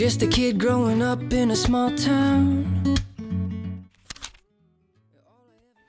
Just a kid growing up in a small town.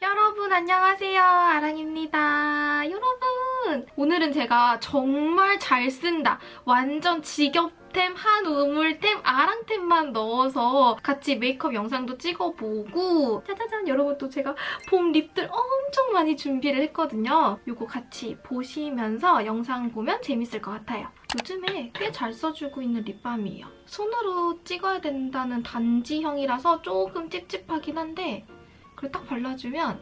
여러분 안녕하세요. 아랑입니다. 여러분 오늘은 제가 정말 잘 쓴다 완전 직업템 한 우물템 아랑템만 넣어서 같이 메이크업 영상도 찍어보고 짜자잔! 여러분 또 제가 봄 립들 엄청 많이 준비를 했거든요. 이거 같이 보시면서 영상 보면 재밌을 것 같아요 요즘에 꽤 잘 써주고 있는 립밤이에요 손으로 찍어야 된다는 단지형이라서 조금 찝찝하긴 한데 그걸 딱 발라주면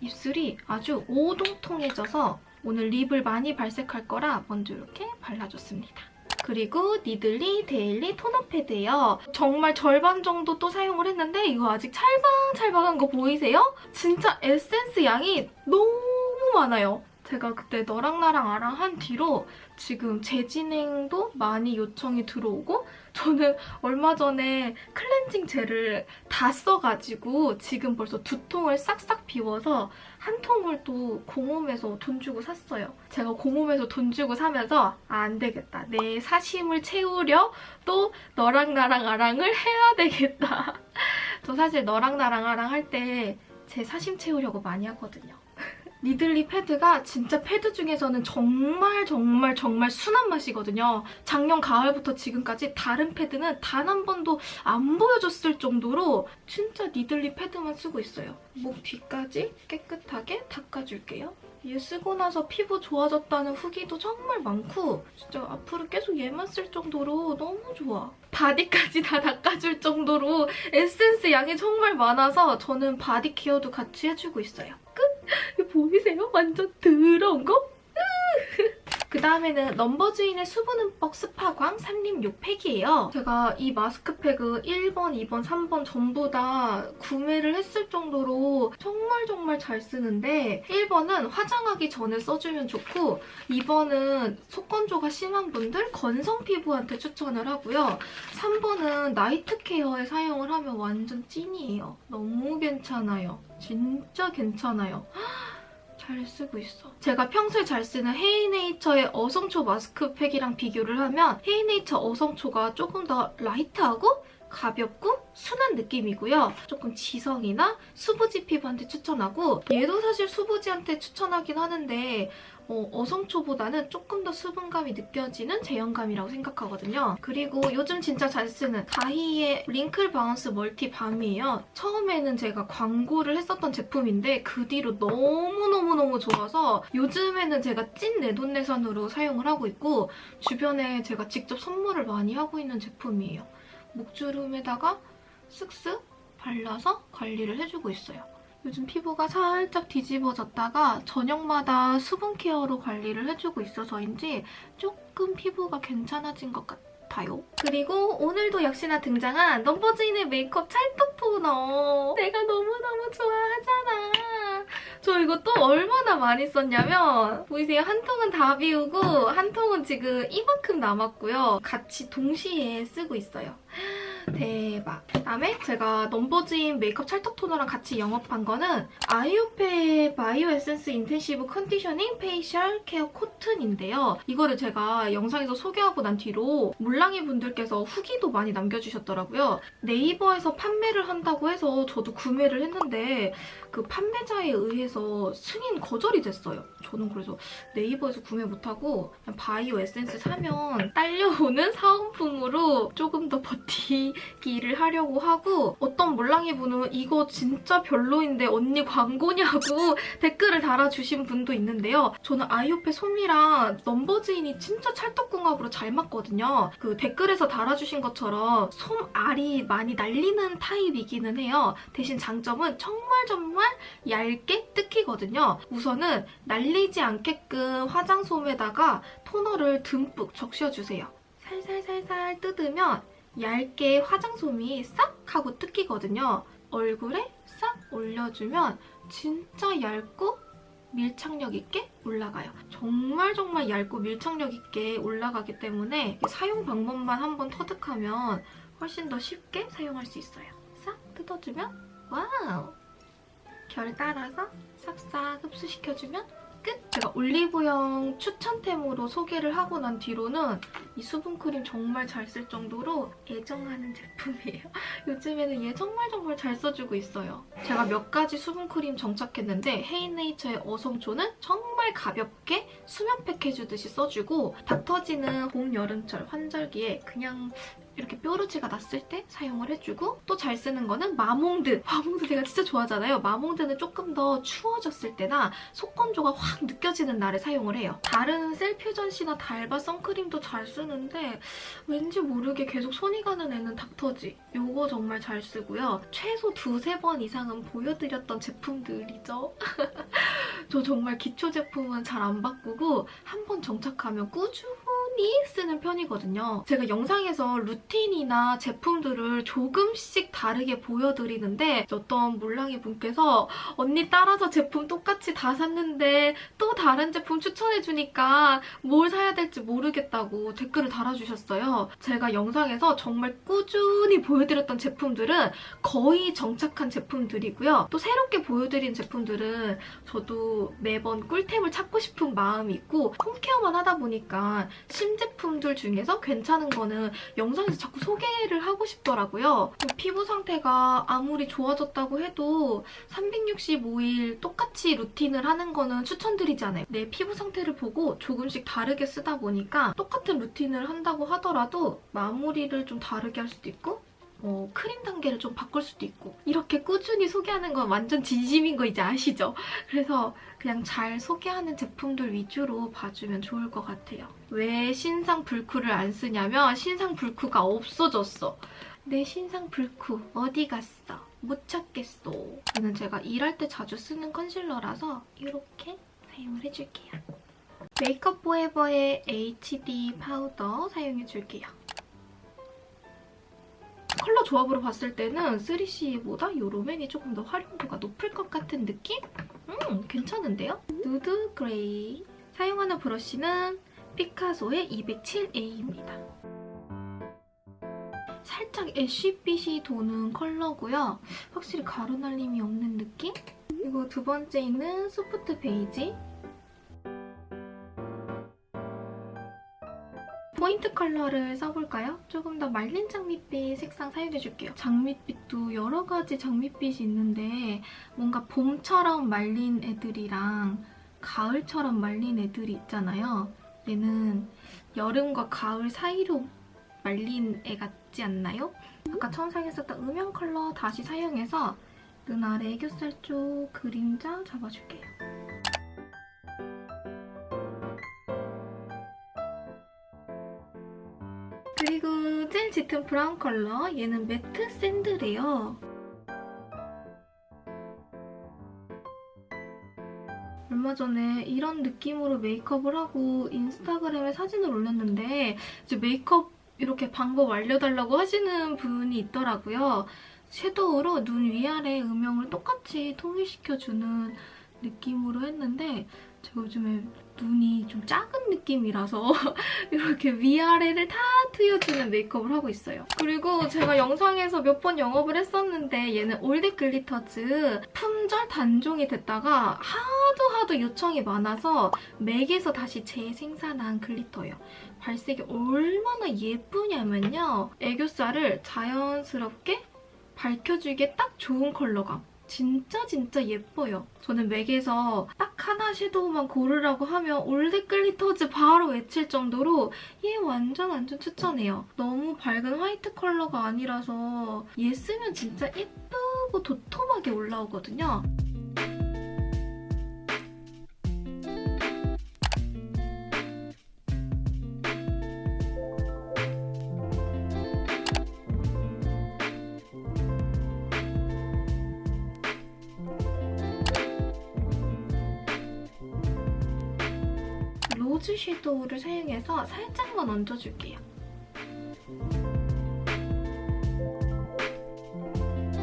입술이 아주 오동통해져서 오늘 립을 많이 발색할 거라 먼저 이렇게 발라줬습니다. 그리고 니들리 daily toner pad예요. 정말 절반 정도 또 사용을 했는데 이거 아직 찰방찰방한 거 보이세요? 진짜 에센스 양이 너무 많아요. 제가 그때 너랑 나랑 아랑 한 뒤로 지금 재진행도 많이 요청이 들어오고 저는 얼마 전에 클렌징 젤을 다 써가지고 지금 벌써 두 통을 싹싹 비워서 한 통을 또 공홈에서 돈 주고 샀어요. 제가 공홈에서 돈 주고 사면서 아, 안 되겠다. 내 사심을 채우려 또 너랑 나랑 아랑을 해야 되겠다. 저 사실 너랑 나랑 아랑 할 때 제 사심 채우려고 많이 하거든요. 니들리 패드가 진짜 패드 중에서는 정말 정말 정말 순한 맛이거든요. 작년 가을부터 지금까지 다른 패드는 단 한 번도 안 보여줬을 정도로 진짜 니들리 패드만 쓰고 있어요. 목 뒤까지 깨끗하게 닦아줄게요. 얘 쓰고 나서 피부 좋아졌다는 후기도 정말 많고 진짜 앞으로 계속 얘만 쓸 정도로 너무 좋아. 바디까지 다 닦아줄 정도로 에센스 양이 정말 많아서 저는 바디 케어도 같이 해주고 있어요. 보이세요? 완전 더러운 거? 그 다음에는 넘버주인의 수분 흠뻑 스파광 산림 6팩이에요. 제가 이 마스크팩을 1번, 2번, 3번 전부 다 구매를 했을 정도로 정말 정말 잘 쓰는데 1번은 화장하기 전에 써주면 좋고 2번은 속건조가 심한 분들 건성 피부한테 추천을 하고요. 3번은 나이트 케어에 사용을 하면 완전 찐이에요. 너무 괜찮아요. 진짜 괜찮아요. 잘 쓰고 있어. 제가 평소에 잘 쓰는 헤이네이처의 어성초 마스크팩이랑 비교를 하면 헤이네이처 어성초가 조금 더 light하고 가볍고 순한 느낌이고요. 조금 지성이나 수부지 피부한테 추천하고 얘도 사실 수부지한테 추천하긴 하는데 어성초보다는 조금 더 수분감이 느껴지는 제형감이라고 생각하거든요. 그리고 요즘 진짜 잘 쓰는 가히의 wrinkle bounce multi balm이에요. 처음에는 제가 광고를 했었던 제품인데 그 뒤로 너무너무너무 좋아서 요즘에는 제가 찐 내돈내산으로 사용을 하고 있고 주변에 제가 직접 선물을 많이 하고 있는 제품이에요. 목주름에다가 쓱쓱 발라서 관리를 해주고 있어요. 요즘 피부가 살짝 뒤집어졌다가 저녁마다 수분 케어로 관리를 해주고 있어서인지 조금 피부가 괜찮아진 것 같아요. 그리고 오늘도 역시나 등장한 넘버즈인의 메이크업 찰떡 토너. 내가 너무너무 좋아하잖아. 저 이거 또 얼마나 많이 썼냐면 보이세요? 한 통은 다 비우고 한 통은 지금 이만큼 남았고요. 같이 동시에 쓰고 있어요. 대박. 그다음에 제가 넘버즈인 메이크업 찰떡 토너랑 같이 영업한 거는 아이오페 bio essence intensive conditioning facial care cotton인데요. 이거를 제가 영상에서 소개하고 난 뒤로 물랑이 분들께서 후기도 많이 남겨주셨더라고요. 네이버에서 판매를 한다고 해서 저도 구매를 했는데 그 판매자에 의해서 승인 거절이 됐어요. 저는 그래서 네이버에서 구매 못하고 bio essence 사면 딸려오는 사은품으로 조금 더 버티 기를 하려고 하고 어떤 몰랑이 분은 이거 진짜 별로인데 언니 광고냐고 댓글을 달아주신 분도 있는데요. 저는 아이오페 솜이랑 넘버즈인이 진짜 찰떡궁합으로 잘 맞거든요. 그 댓글에서 달아주신 것처럼 솜 알이 많이 날리는 타입이기는 해요. 대신 장점은 정말 정말 얇게 뜯기거든요. 우선은 날리지 않게끔 화장솜에다가 토너를 듬뿍 적셔주세요. 살살살살 뜯으면 얇게 화장솜이 싹 하고 뜯기거든요. 얼굴에 싹 올려주면 진짜 얇고 밀착력 있게 올라가요. 정말 정말 얇고 밀착력 있게 올라가기 때문에 사용 방법만 한번 터득하면 훨씬 더 쉽게 사용할 수 있어요. 싹 뜯어주면 와우! 결 따라서 싹싹 흡수시켜주면 끝! 제가 올리브영 추천템으로 소개를 하고 난 뒤로는 이 수분크림 정말 잘 쓸 정도로 애정하는 제품이에요. 요즘에는 얘 정말 정말 잘 써주고 있어요. 제가 몇 가지 수분크림 정착했는데 헤이네이처의 어성초는 정말 가볍게 수면팩 해주듯이 써주고 닥터지는 봄, 여름철 환절기에 그냥 이렇게 뾰루지가 났을 때 사용을 해주고 또 잘 쓰는 거는 마몽드. 마몽드 제가 진짜 좋아하잖아요. 마몽드는 조금 더 추워졌을 때나 속건조가 확 느껴지는 날에 사용을 해요. 다른 셀퓨전시나 달바 선크림도 잘 쓰는데 왠지 모르게 계속 손이 가는 애는 닥터지. 요거 정말 잘 쓰고요. 최소 두세 번 이상은 보여드렸던 제품들이죠. 저 정말 기초 제품은 잘 안 바꾸고 한 번 정착하면 꾸준히 쓰는 편이거든요. 제가 영상에서 루틴이나 제품들을 조금씩 다르게 보여드리는데 어떤 물랑이 분께서 언니 따라서 제품 똑같이 다 샀는데 또 다른 제품 추천해주니까 뭘 사야 될지 모르겠다고 댓글을 달아주셨어요. 제가 영상에서 정말 꾸준히 보여드렸던 제품들은 거의 정착한 제품들이고요. 또 새롭게 보여드린 제품들은 저도 매번 꿀템을 찾고 싶은 마음이 있고 홈케어만 하다 보니까 신제품들 중에서 괜찮은 거는 영상에서 자꾸 소개를 하고 싶더라고요. 피부 상태가 아무리 좋아졌다고 해도 365일 똑같이 루틴을 하는 거는 추천드리지 않아요. 내 피부 상태를 보고 조금씩 다르게 쓰다 보니까 똑같은 루틴을 한다고 하더라도 마무리를 좀 다르게 할 수도 있고 어, 크림 단계를 좀 바꿀 수도 있고 이렇게 꾸준히 소개하는 건 완전 진심인 거 이제 아시죠? 그래서 그냥 잘 소개하는 제품들 위주로 봐주면 좋을 것 같아요. 왜 신상 블쿠를 안 쓰냐면 신상 블쿠가 없어졌어. 내 신상 블쿠 어디 갔어? 못 찾겠어. 얘는 제가 일할 때 자주 쓰는 컨실러라서 이렇게 사용을 해줄게요. 메이크업 포에버의 HD 파우더 사용해줄게요. 컬러 조합으로 봤을 때는 3CE보다 이 롬앤이 조금 더 활용도가 높을 것 같은 느낌? 음, 괜찮은데요? 누드 그레이. 사용하는 브러쉬는 피카소의 207A입니다. 살짝 애쉬빛이 도는 컬러고요. 확실히 가루 날림이 없는 느낌? 그리고 두 번째는 소프트 베이지. 포인트 컬러를 써볼까요? 조금 더 말린 장밋빛 색상 사용해줄게요. 장밋빛도 여러 가지 장밋빛이 있는데 뭔가 봄처럼 말린 애들이랑 가을처럼 말린 애들이 있잖아요. 얘는 여름과 가을 사이로 말린 애 같지 않나요? 아까 처음 사용했었던 음영 컬러 다시 사용해서 눈 아래 애교살 쪽 그림자 잡아줄게요. 그리고 젤 짙은 브라운 컬러 얘는 매트 샌드래요. 얼마 전에 이런 느낌으로 메이크업을 하고 인스타그램에 사진을 올렸는데 이제 메이크업 이렇게 방법 알려달라고 하시는 분이 있더라고요. 섀도우로 눈 위아래 음영을 똑같이 통일시켜주는 느낌으로 했는데 제가 요즘에 눈이 좀 작은 느낌이라서 이렇게 위아래를 다 트여주는 메이크업을 하고 있어요. 그리고 제가 영상에서 몇 번 영업을 했었는데 얘는 올댓 글리터즈 품절 단종이 됐다가 하도 하도 요청이 많아서 맥에서 다시 재생산한 글리터예요. 발색이 얼마나 예쁘냐면요. 애교살을 자연스럽게 밝혀주기에 딱 좋은 컬러감. 진짜 진짜 예뻐요. 저는 맥에서 딱 하나 섀도우만 고르라고 하면 올댓 글리터즈 바로 외칠 정도로 얘 완전 완전 추천해요. 너무 밝은 화이트 컬러가 아니라서 얘 쓰면 진짜 예쁘고 도톰하게 올라오거든요. 도우를 사용해서 살짝만 얹어줄게요.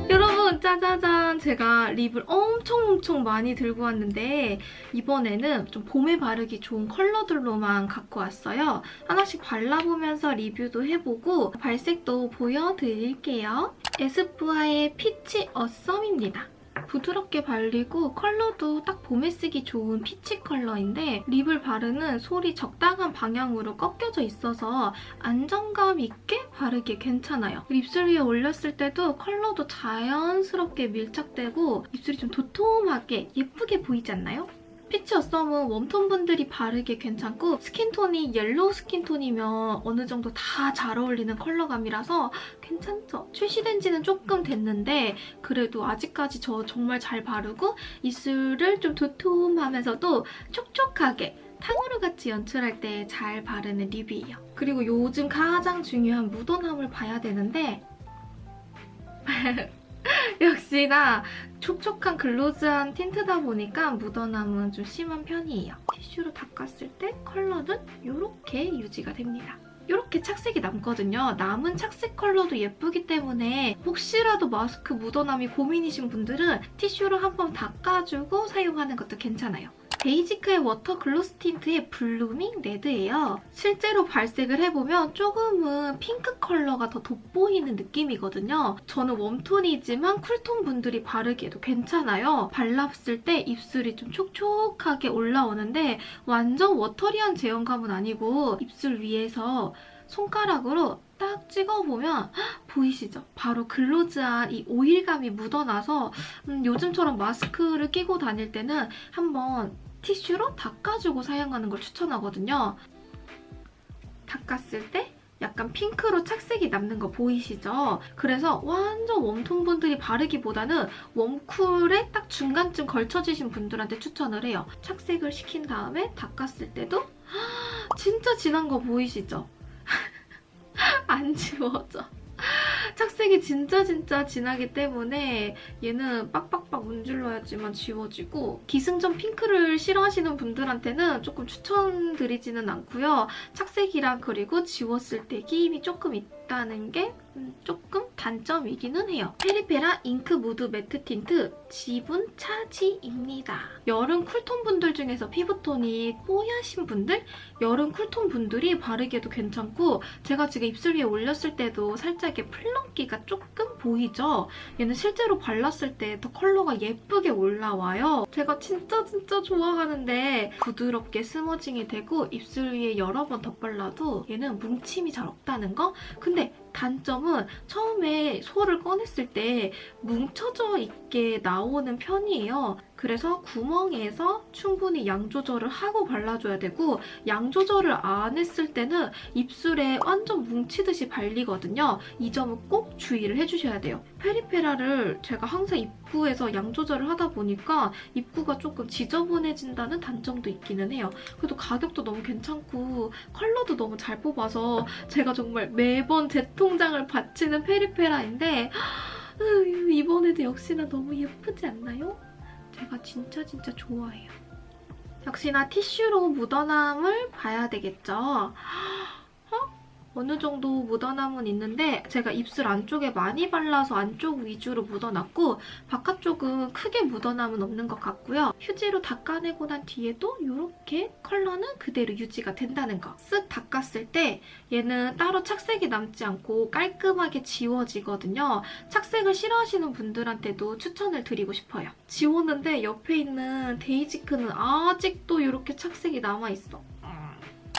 여러분 짜자잔 제가 립을 엄청 엄청 많이 들고 왔는데 이번에는 좀 봄에 바르기 좋은 컬러들로만 갖고 왔어요. 하나씩 발라보면서 리뷰도 해보고 발색도 보여드릴게요. 에스쁘아의 피치 어썸입니다. 부드럽게 발리고 컬러도 딱 봄에 쓰기 좋은 피치 컬러인데 립을 바르는 솔이 적당한 방향으로 꺾여져 있어서 안정감 있게 바르기 괜찮아요. 입술 위에 올렸을 때도 컬러도 자연스럽게 밀착되고 입술이 좀 도톰하게 예쁘게 보이지 않나요? 피치 어썸은 웜톤 분들이 바르기 괜찮고 스킨톤이 옐로우 스킨톤이면 어느 정도 다 잘 어울리는 컬러감이라서 괜찮죠? 출시된 지는 조금 됐는데 그래도 아직까지 저 정말 잘 바르고 입술을 좀 도톰하면서도 촉촉하게 탕후루 같이 연출할 때 잘 바르는 립이에요. 그리고 요즘 가장 중요한 묻어남을 봐야 되는데 역시나 촉촉한 글로즈한 틴트다 보니까 묻어남은 좀 심한 편이에요. 티슈로 닦았을 때 컬러는 이렇게 유지가 됩니다. 이렇게 착색이 남거든요. 남은 착색 컬러도 예쁘기 때문에 혹시라도 마스크 묻어남이 고민이신 분들은 티슈로 한번 닦아주고 사용하는 것도 괜찮아요. 데이지크의 워터 글로스 틴트의 블루밍 레드예요. 실제로 발색을 해보면 조금은 핑크 컬러가 더 돋보이는 느낌이거든요. 저는 웜톤이지만 쿨톤 분들이 바르기에도 괜찮아요. 발랐을 때 입술이 좀 촉촉하게 올라오는데 완전 watery한 제형감은 아니고 입술 위에서 손가락으로 딱 찍어보면 헉, 보이시죠? 바로 glossy한 이 오일감이 묻어나서 음, 요즘처럼 마스크를 끼고 다닐 때는 한번 티슈로 닦아주고 사용하는 걸 추천하거든요. 닦았을 때 약간 핑크로 착색이 남는 거 보이시죠? 그래서 완전 웜톤 분들이 바르기보다는 웜쿨에 딱 중간쯤 걸쳐지신 분들한테 추천을 해요. 착색을 시킨 다음에 닦았을 때도 진짜 진한 거 보이시죠? 안 지워져. 착색이 진짜 진짜 진하기 때문에 얘는 빡빡빡 문질러야지만 지워지고 기승전 핑크를 싫어하시는 분들한테는 조금 추천드리지는 않고요. 착색이랑 그리고 지웠을 때 끼임이 조금 있다는 게 음, 조금 단점이기는 해요. 페리페라 잉크 무드 매트 틴트 지분 차지입니다. 여름 쿨톤 분들 중에서 피부톤이 뽀야신 분들? 여름 쿨톤 분들이 바르기에도 괜찮고 제가 지금 입술 위에 올렸을 때도 살짝 이렇게 플 렁기가 조금 보이죠? 얘는 실제로 발랐을 때 더 컬러가 예쁘게 올라와요. 제가 진짜 진짜 좋아하는데 부드럽게 스머징이 되고 입술 위에 여러 번 덧발라도 얘는 뭉침이 잘 없다는 거? 근데 단점은 처음에 소를 꺼냈을 때 뭉쳐져 있게 나오는 편이에요. 그래서 구멍에서 충분히 양 조절을 하고 발라줘야 되고 양 조절을 안 했을 때는 입술에 완전 뭉치듯이 발리거든요. 이 점은 꼭 주의를 해주셔야 돼요. 페리페라를 제가 항상 입구에서 양 조절을 하다 보니까 입구가 조금 지저분해진다는 단점도 있기는 해요. 그래도 가격도 너무 괜찮고 컬러도 너무 잘 뽑아서 제가 정말 매번 제 통장을 바치는 페리페라인데 이번에도 역시나 너무 예쁘지 않나요? 제가 진짜 진짜 좋아해요. 역시나 티슈로 묻어남을 봐야 되겠죠? 어? 어느 정도 묻어남은 있는데 제가 입술 안쪽에 많이 발라서 안쪽 위주로 묻어놨고 바깥쪽은 크게 묻어남은 없는 것 같고요. 휴지로 닦아내고 난 뒤에도 이렇게 컬러는 그대로 유지가 된다는 거. 쓱 닦았을 때 얘는 따로 착색이 남지 않고 깔끔하게 지워지거든요. 착색을 싫어하시는 분들한테도 추천을 드리고 싶어요. 지웠는데 옆에 있는 데이지크는 아직도 이렇게 착색이 남아있어.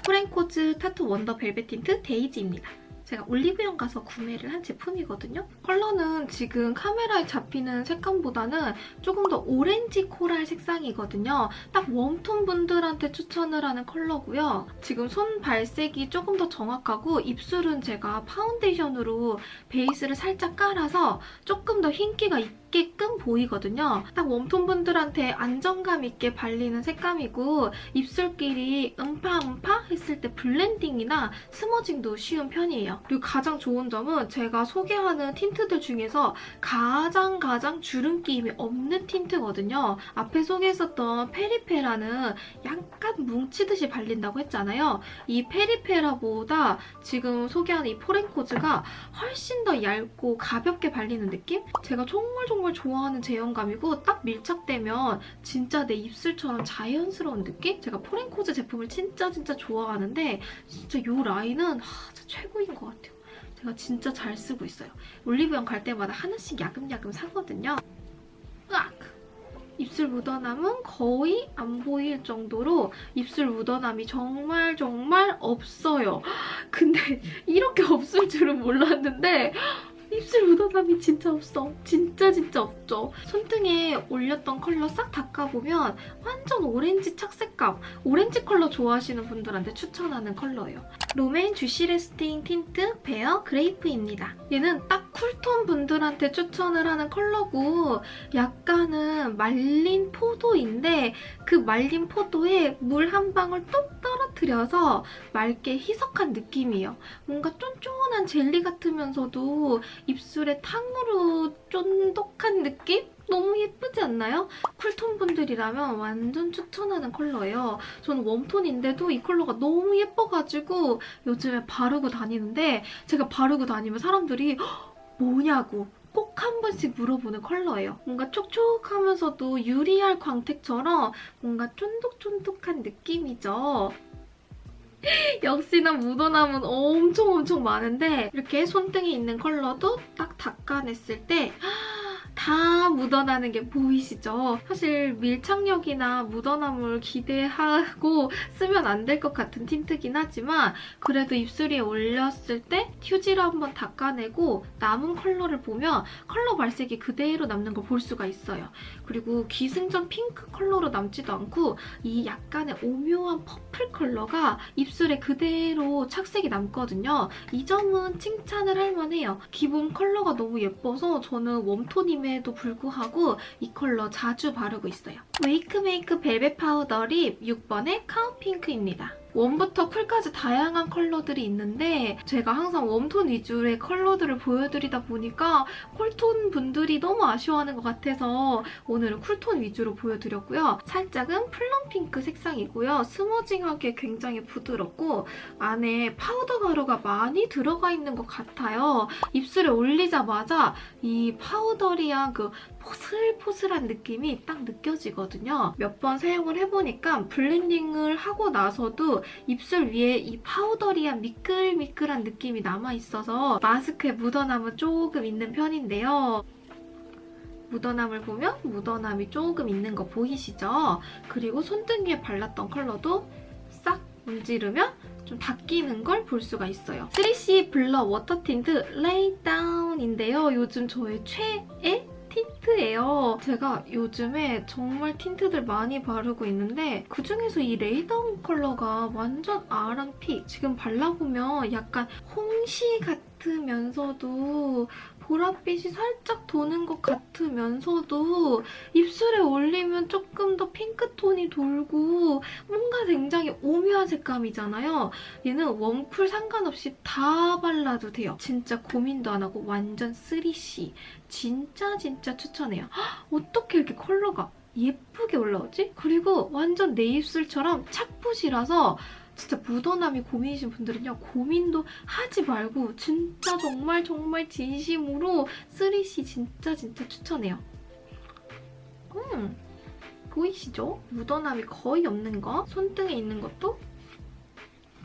프랭코즈 타투 원더 벨벳 틴트 데이지입니다. 제가 올리브영 가서 구매를 한 제품이거든요. 컬러는 지금 카메라에 잡히는 색감보다는 조금 더 오렌지 코랄 색상이거든요. 딱 웜톤 분들한테 추천을 하는 컬러고요. 지금 손 발색이 조금 더 정확하고 입술은 제가 파운데이션으로 베이스를 살짝 깔아서 조금 더 흰기가 있게끔 보이거든요. 딱 웜톤 분들한테 안정감 있게 발리는 색감이고 입술끼리 음파음파 했을 때 블렌딩이나 smudging도 쉬운 편이에요. 그리고 가장 좋은 점은 제가 소개하는 틴트들 중에서 가장 가장 주름 끼임이 없는 틴트거든요. 앞에 소개했었던 페리페라는 약간 뭉치듯이 발린다고 했잖아요. 이 페리페라보다 지금 소개하는 이 포렌코즈가 훨씬 더 얇고 가볍게 발리는 느낌? 제가 정말 정말 좋아하는 제형감이고 딱 밀착되면 진짜 내 입술처럼 자연스러운 느낌? 제가 포렌코즈 제품을 진짜 진짜 좋아하는데 진짜 이 라인은 하, 진짜 최고인 것 같아요. 제가 진짜 잘 쓰고 있어요. 올리브영 갈 때마다 하나씩 야금야금 사거든요. 으악! 입술 묻어남은 거의 안 보일 정도로 입술 묻어남이 정말 정말 없어요. 근데 이렇게 없을 줄은 몰랐는데 입술 묻어남이 진짜 없어. 진짜 진짜 없죠. 손등에 올렸던 컬러 싹 닦아보면 완전 오렌지 착색감, 오렌지 컬러 좋아하시는 분들한테 추천하는 컬러예요. 롬앤 주시 래스팅 틴트 베어 그레이프입니다. 얘는 딱 쿨톤 분들한테 추천을 하는 컬러고 약간은 말린 포도인데 그 말린 포도에 물 한 방울 뚝 떨어뜨려서 맑게 희석한 느낌이에요. 뭔가 쫀쫀한 젤리 같으면서도 입술에 탕으로 쫀득한 느낌? 너무 예쁘지 않나요? 쿨톤 분들이라면 완전 추천하는 컬러예요. 저는 웜톤인데도 이 컬러가 너무 예뻐가지고 요즘에 바르고 다니는데 제가 바르고 다니면 사람들이 "헉, 뭐냐고 꼭한 번씩 물어보는 컬러예요. 뭔가 촉촉하면서도 유리알 광택처럼 뭔가 쫀득쫀득한 느낌이죠. 역시나 묻어남은 엄청 엄청 많은데 이렇게 손등에 있는 컬러도 딱 닦아냈을 때 다 묻어나는 게 보이시죠? 사실 밀착력이나 묻어남을 기대하고 쓰면 안 될 것 같은 틴트긴 하지만 그래도 입술에 올렸을 때 휴지로 한번 닦아내고 남은 컬러를 보면 컬러 발색이 그대로 남는 걸 볼 수가 있어요. 그리고 기승전 핑크 컬러로 남지도 않고 이 약간의 오묘한 퍼플 컬러가 입술에 그대로 착색이 남거든요. 이 점은 칭찬을 할 만해요. 기본 컬러가 너무 예뻐서 저는 웜톤 임에도 불구하고 이 컬러 자주 바르고 있어요. 웨이크메이크 벨벳 파우더 립 6번의 카운핑크입니다. 웜부터 쿨까지 다양한 컬러들이 있는데 제가 항상 웜톤 위주의 컬러들을 보여드리다 보니까 쿨톤 분들이 너무 아쉬워하는 것 같아서 오늘은 쿨톤 위주로 보여드렸고요. 살짝은 plum 핑크 색상이고요. smudging하게 굉장히 부드럽고 안에 파우더 가루가 많이 들어가 있는 것 같아요. 입술에 올리자마자 이 powdery한 그 포슬포슬한 느낌이 딱 느껴지거든요. 몇 번 사용을 해보니까 블렌딩을 하고 나서도 입술 위에 이 powdery한 미끌미끌한 느낌이 남아있어서 마스크에 묻어남은 조금 있는 편인데요. 묻어남을 보면 묻어남이 조금 있는 거 보이시죠? 그리고 손등 위에 발랐던 컬러도 싹 문지르면 좀 닦이는 걸 볼 수가 있어요. 3C 블러 워터 틴트 레이 다운인데요. 요즘 저의 최애 틴트예요. 제가 요즘에 정말 틴트들 많이 바르고 있는데 그중에서 이 Lay Down 컬러가 완전 아랑 pick 지금 발라보면 약간 홍시 같으면서도 보랏빛이 살짝 도는 것 같으면서도 입술에 올리면 조금 더 핑크톤이 돌고 뭔가 굉장히 오묘한 색감이잖아요. 얘는 웜쿨 상관없이 다 발라도 돼요. 진짜 고민도 안 하고 완전 3C. 진짜 진짜 추천해요. 헉, 어떻게 이렇게 컬러가 예쁘게 올라오지? 그리고 완전 내 입술처럼 착붙이라서 진짜 묻어남이 고민이신 분들은요. 고민도 하지 말고 진짜 정말 정말 진심으로 3C 진짜 진짜 추천해요. 음, 보이시죠? 묻어남이 거의 없는 거. 손등에 있는 것도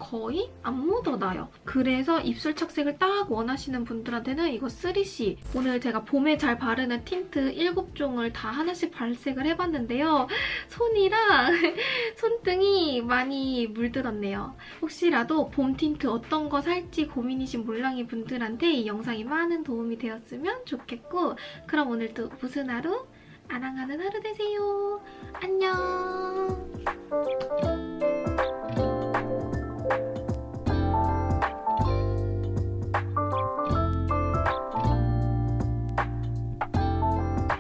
거의 안 묻어나요. 그래서 입술 착색을 딱 원하시는 분들한테는 이거 3CE. 오늘 제가 봄에 잘 바르는 틴트 7종을 다 하나씩 발색을 해봤는데요. 손이랑 손등이 많이 물들었네요. 혹시라도 봄 틴트 어떤 거 살지 고민이신 몰랑이 분들한테 이 영상이 많은 도움이 되었으면 좋겠고 그럼 오늘도 무슨 하루? 아랑하는 하루 되세요. 안녕!